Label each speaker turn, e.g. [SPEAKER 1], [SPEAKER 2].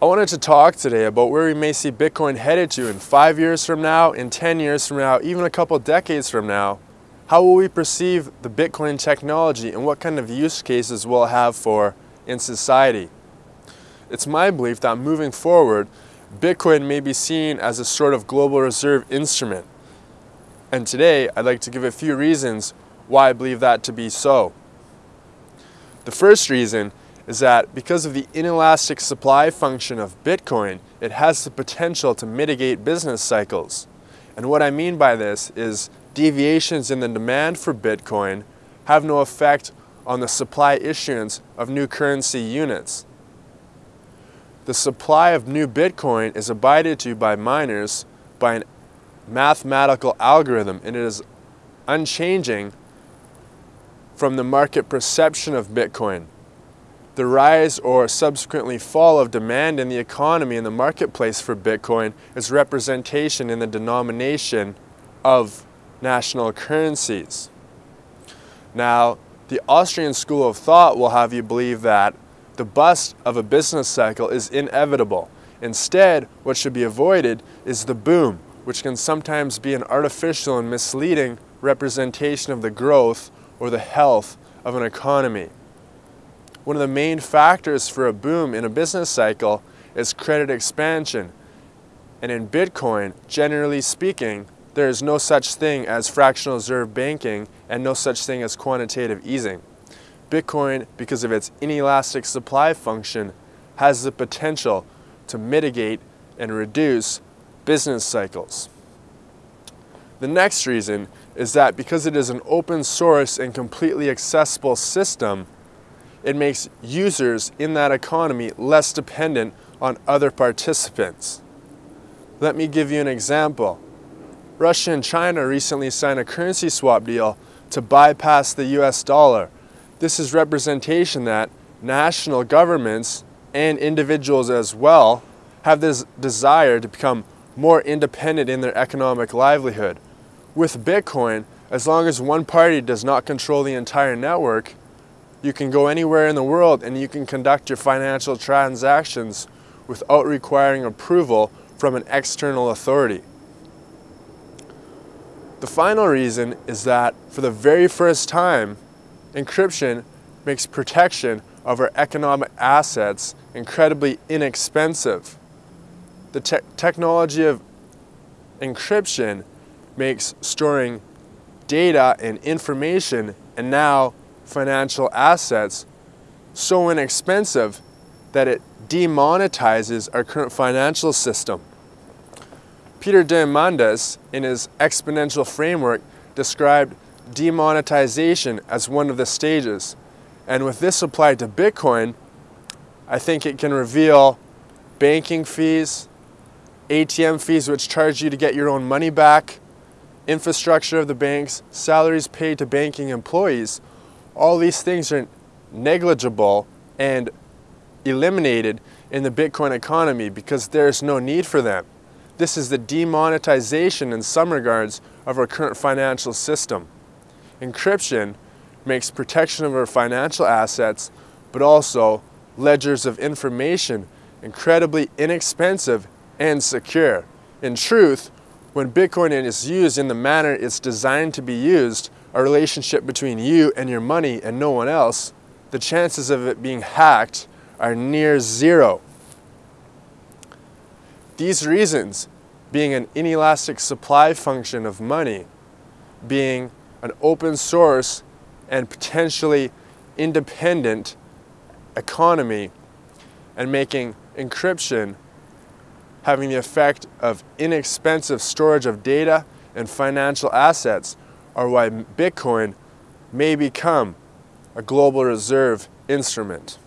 [SPEAKER 1] I wanted to talk today about where we may see Bitcoin headed to in five years from now, in 10 years from now, even a couple decades from now. How will we perceive the Bitcoin technology and what kind of use cases will it have for in society? It's my belief that moving forward, Bitcoin may be seen as a sort of global reserve instrument. And today, I'd like to give a few reasons why I believe that to be so. The first reason is that because of the inelastic supply function of Bitcoin, it has the potential to mitigate business cycles. And what I mean by this is deviations in the demand for Bitcoin have no effect on the supply issuance of new currency units. The supply of new Bitcoin is abided to by miners by an mathematical algorithm and it is unchanging from the market perception of Bitcoin the rise or subsequently fall of demand in the economy and the marketplace for Bitcoin is representation in the denomination of national currencies. Now, the Austrian school of thought will have you believe that the bust of a business cycle is inevitable. Instead, what should be avoided is the boom, which can sometimes be an artificial and misleading representation of the growth or the health of an economy. One of the main factors for a boom in a business cycle is credit expansion. And in Bitcoin, generally speaking, there is no such thing as fractional reserve banking and no such thing as quantitative easing. Bitcoin, because of its inelastic supply function, has the potential to mitigate and reduce business cycles. The next reason is that because it is an open source and completely accessible system, it makes users in that economy less dependent on other participants. Let me give you an example. Russia and China recently signed a currency swap deal to bypass the US dollar. This is representation that national governments and individuals as well have this desire to become more independent in their economic livelihood. With Bitcoin, as long as one party does not control the entire network, you can go anywhere in the world and you can conduct your financial transactions without requiring approval from an external authority. The final reason is that for the very first time, encryption makes protection of our economic assets incredibly inexpensive. The te technology of encryption makes storing data and information and now financial assets so inexpensive that it demonetizes our current financial system. Peter Diamandis, in his exponential framework, described demonetization as one of the stages. And with this applied to Bitcoin, I think it can reveal banking fees, ATM fees which charge you to get your own money back, infrastructure of the banks, salaries paid to banking employees, all these things are negligible and eliminated in the Bitcoin economy because there's no need for them. This is the demonetization in some regards of our current financial system. Encryption makes protection of our financial assets, but also ledgers of information incredibly inexpensive and secure. In truth, when Bitcoin is used in the manner it's designed to be used, a relationship between you and your money and no one else, the chances of it being hacked are near zero. These reasons, being an inelastic supply function of money, being an open source and potentially independent economy, and making encryption having the effect of inexpensive storage of data and financial assets or why Bitcoin may become a global reserve instrument.